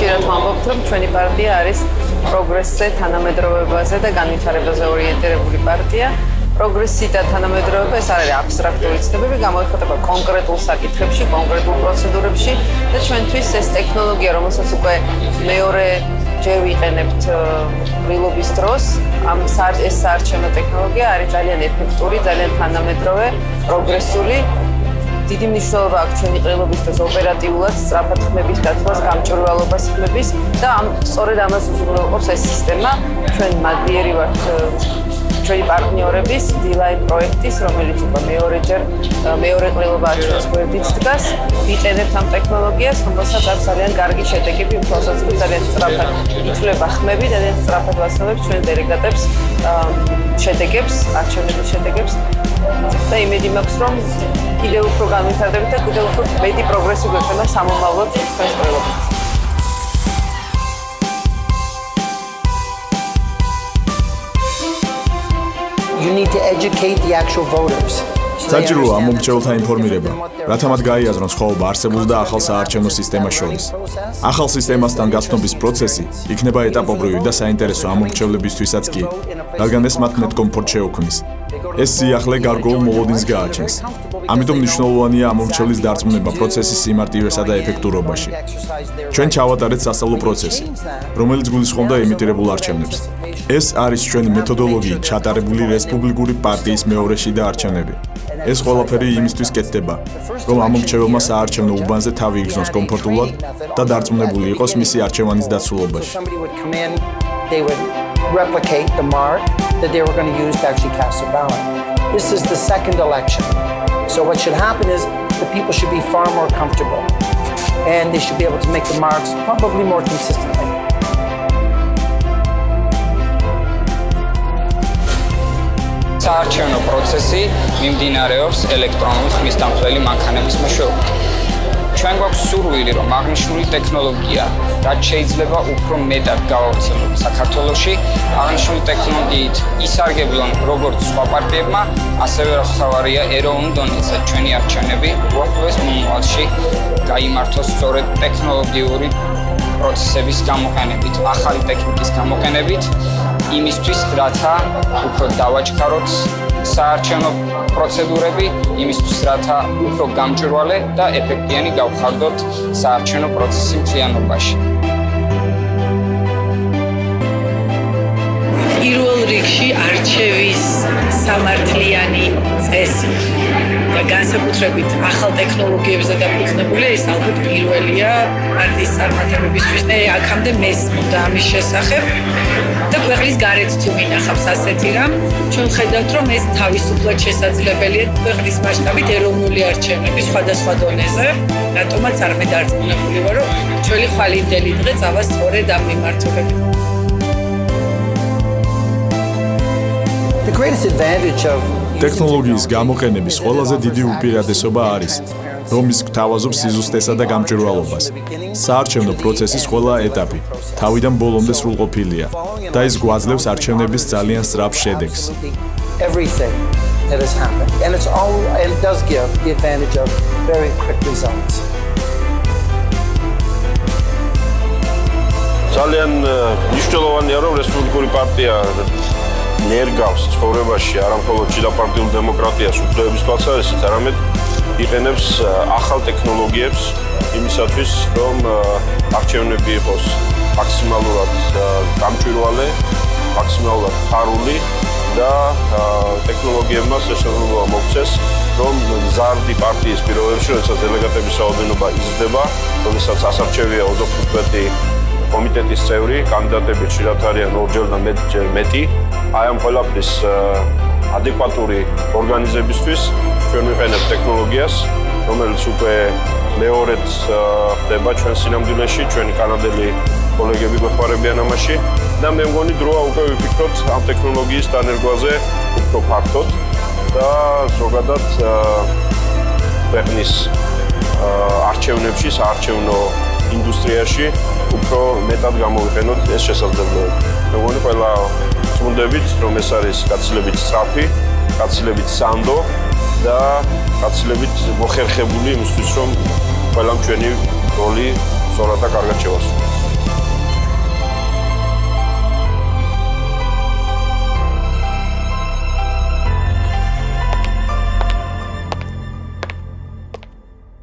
რომ ჩვენი პარტია არის პროგრესზე, თანამედროვეობაზე და განვითარებაზე ორიენტირებული პარტია. პროგრესი და თანამედროვეობა ეს არის აბსტრაქტული ცნებები, გამოიხატება კონკრეტულ საკითხებში, კონკრეტულ პროცედურებში და ჩვენთვის ეს ტექნოლოგია, რომელსაც უკვე მეორე ჯერ ვიყენებთ ბრილობის დროს, ამ ეს საარჩევნო ტექნოლოგია არის ძალიან ეფექტური, ძალიან თანამედროვე, პროგრესული დიდი მნიშვნელობა აქვს ჩვენი ყრილობის დროს ოპერატიულად სწრაფად ხმების დათვლას, გამჭვირვალობას ხმების და ამ სწორედ ამას უზრუნველყოფს ეს სისტემა. ჩვენ მადლიერი ვართ ჩვენი პარტნიორების D-Line პროექტის, რომელიც უკვე მეორეჯერ მეორე ყრილობა ჩვენს გვერდით დგას. ვიყენებთ ამ ტექნოლოგიას, რომელსაც აქვს ძალიან კარგი შედეგები, უბრალოდ ძალიან სწრაფად იწლება ხმები და ძალიან სწრაფად ვასწავლებს ჩვენ დელეგატებს შედეგებს, არჩევნების შედეგებს. და იმედი მაქვს, რომ კიდევ უფრო განვითარდებით და კიდევ უფრო მეტი პროგრესი გვექნება სამომავლოდ ჩვენს ყველაფერს. You need to educate the actual voters. საჭიროა მომრჩეველთა ინფორმირება, რათა მათ გაიაზრონ სხვაობა არსებულ და ახალ საარჩევნო სისტემას შორის. ახალ სისტემასთან გასწნობის პროცესი იქნება ეტაპობრივი და საინტერესო ამ მომრჩევლებისთვისაც კი, რადგან ეს მათ მეტ კომფორტ შეუქმნის. ეს სიახლე გარკვეულ მოლოდინს გააჩენს. ამიტომ მნიშვნელოვანია ამორჩევის დარწმუნება პროცესის სიმარტივესა და ეფექტურობაში. ჩვენ ჩავატარეთ სასწავლო პროცესი, რომელიც გულისხმობდა იმიტირებულ არჩევნებს. ეს არის ჩვენი მეთოდოლოგიით ჩატარებული რესპუბლიკური პარტიის მეორე შიდა არჩევნები. ეს ყველაფერი იმისთვის კეთდება, რომ ამორჩეველმა საარჩევნო უბანზე თავი იგზნოს კომფორტულად და დარწმუნებული იყოს მისი არჩევანის დაცულობაში. They would replicate the mark that they were going to use to actually cast a ballot. This is the second election. So what should happen is the people should be far more comfortable and they should be able to make the marks probably more consistently. საარჩევნო პროცესი მიმდინარეობს ელექტრონული ხმის დამხმელი მანქანების მეშვეობით. ჩვენ გვაქვს სურვილი, რომ აღნიშნული ტექნოლოგია, რაც შეიძლება უფრო მეტად გავავრცელოთ საქართველოში, აღნიშნული ტექნოლოგიით ისარგებლონ როგორც სხვა პარტიებმა, ასევე რასავარია ეროვნულ დონეზე. ჩვენი არჩევნები უახლოეს მომავალში გამართოს სწორედ ტექნოლოგიური პროცესების გამოყენებით, ახალი ტექნიკის გამოყენებით, იმისთვის, რათა უფრო დავაჩქაროთ საარჩევნო პროცედურები იმისთვის, რათა უფრო გამჭვირვალე და ეფექტიანი გავხარდოთ საარჩევნო პროცესი მთლიანობაში. პირველ რიგში არჩევის სამართლიანი წესი და განსაკუთრებით ახალ ტექნოლოგიებზე დაფუძნებული ეს ალბათ პირველია პარტიის წარმატებებისთვის და აქამდე მესმოდა ამის შესახებ ქვეყნის გარეთ თუ მინახავს ასეთი რამ ჩვენ ხედავთ რომ ეს თავისუფლად შესაძლებელია ქვეყნის მასშტაბით ეროვნული არჩევნების სხვადასხვა დონეზე. რატომაც არ მე დარწმუნებული ვარ რომ ჩვენი ხვალინდელი დღე წავა სწორედ ამ მიმართულებით. ტექნოლოგიის გამოყენების ყველაზე დიდი უპირატესობა არის რომ ის გთავაზობს სიზუსტესა და გამჭვირვალობას. საარჩევნო პროცესის ყველა ეტაპი თავიდან ბოლომდე სრულყოფილია და ის გვაძლევს არჩევნების ძალიან სწრაფ შედეგს. Everything that has happened and it's all and it does give the advantage of very quick results. ძალიან მნიშვნელოვანია რომ რესპუბლიკური პარტია ნერგავს ცხოვრებაში არამხოლოდ ჩიდაპარტიულ დემოკრატიას უფლებების თვალსაზრისით, არამედ იყენებს ახალ ტექნოლოგიებს იმისათვის, რომ არჩევნები იყოს მაქსიმალურად გამჭვირვალე, maksimალურად ფარული და ტექნოლოგიებმა შესაძლებლობა მოქცეს, რომ ზარდი პარტიის პირობებში, როდესაც დელეგატების რაოდენობა იზრდება, როდესაც ასარჩევია 25 კომიტეტის წევრი, კანდიდატები ხშირად არიან ორჯერ და მეტი. აი ამ ყველაფრის ადეკვატური ორგანიზებისთვის ჩვენ ვიყენებთ ტექნოლოგიას, რომელიც უკვე მეორედ ხდება ჩვენ სინამდვილეში, ჩვენი კანადელი კოლეგები გვეხმარებიან ამაში და მე მგონი დროა უკვე ვიფიქროთ ამ ტექნოლოგიის დანერგვაზე უფრო ფართოდ და ზოგადად ქვეყნის არჩევნებში, საარჩევნო ინდუსტრიაში უფრო მეტად გამოვიყენოთ ეს შესაძლებლობები. მე მგონი ყველა წუნდებით, რომ ეს არის გაცილებით სწრაფი, გაცილებით სანდო და გაცილებით მოხერხებული იმისთვის, რომ ყველამ ჩვენი როლი სწორად და კარგად შევასრულოთ.